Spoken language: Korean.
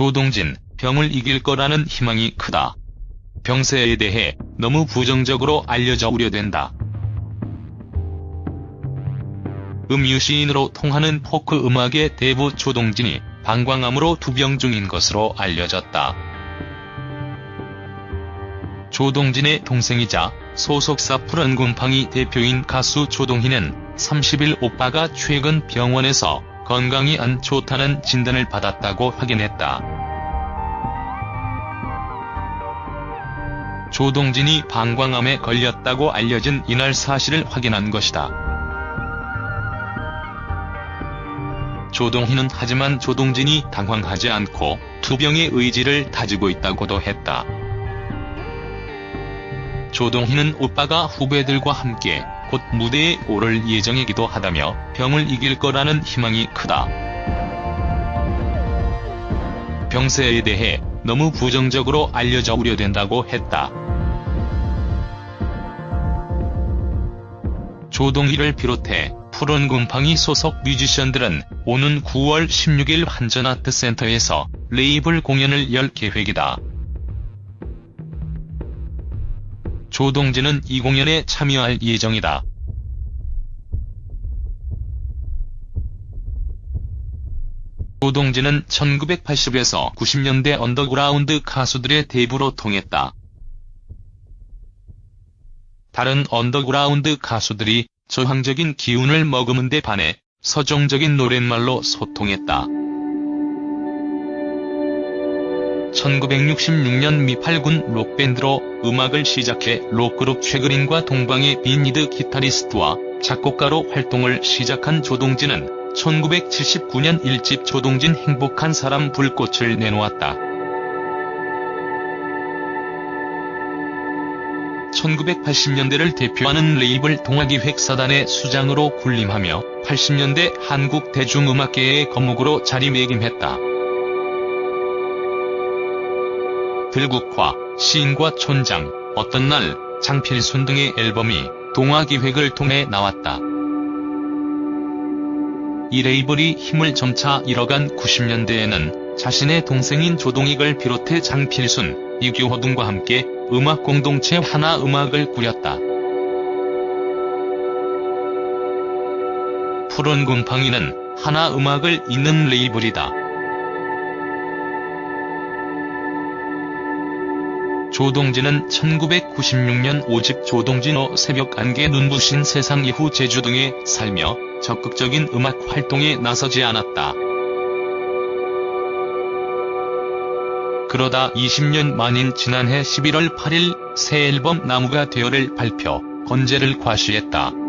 조동진, 병을 이길 거라는 희망이 크다. 병세에 대해 너무 부정적으로 알려져 우려된다. 음유시인으로 통하는 포크 음악의 대부 조동진이 방광암으로 투병 중인 것으로 알려졌다. 조동진의 동생이자 소속사 푸른곰팡이 대표인 가수 조동희는 30일 오빠가 최근 병원에서 건강이 안 좋다는 진단을 받았다고 확인했다. 조동진이 방광암에 걸렸다고 알려진 이날 사실을 확인한 것이다. 조동희는 하지만 조동진이 당황하지 않고 투병의 의지를 다지고 있다고도 했다. 조동희는 오빠가 후배들과 함께 곧 무대에 오를 예정이기도 하다며 병을 이길 거라는 희망이 크다. 병세에 대해 너무 부정적으로 알려져 우려된다고 했다. 조동희를 비롯해 푸른 곰팡이 소속 뮤지션들은 오는 9월 16일 한전아트센터에서 레이블 공연을 열 계획이다. 조동진은 이 공연에 참여할 예정이다. 조동진은 1980에서 90년대 언더그라운드 가수들의 대부로 통했다. 다른 언더그라운드 가수들이 저항적인 기운을 머금은 데 반해 서정적인 노랫말로 소통했다. 1966년 미팔군 록밴드로 음악을 시작해 록그룹 최그린과 동방의 빈니드 기타리스트와 작곡가로 활동을 시작한 조동진은 1979년 1집 조동진 행복한 사람 불꽃을 내놓았다. 1980년대를 대표하는 레이블 동아기획사단의 수장으로 군림하며 80년대 한국 대중음악계의 거목으로 자리매김했다. 들국화, 시인과 촌장, 어떤 날, 장필순 등의 앨범이 동아기획을 통해 나왔다. 이 레이블이 힘을 점차 잃어간 90년대에는 자신의 동생인 조동익을 비롯해 장필순, 이규호 등과 함께 음악 공동체 하나 음악을 꾸렸다. 푸른 곰팡이는 하나 음악을 잇는 레이블이다. 조동진은 1996년 5집 조동진호 새벽 안개 눈부신 세상 이후 제주 등에 살며 적극적인 음악 활동에 나서지 않았다. 그러다 20년 만인 지난해 11월 8일 새 앨범 나무가 되어를 발표, 건재를 과시했다.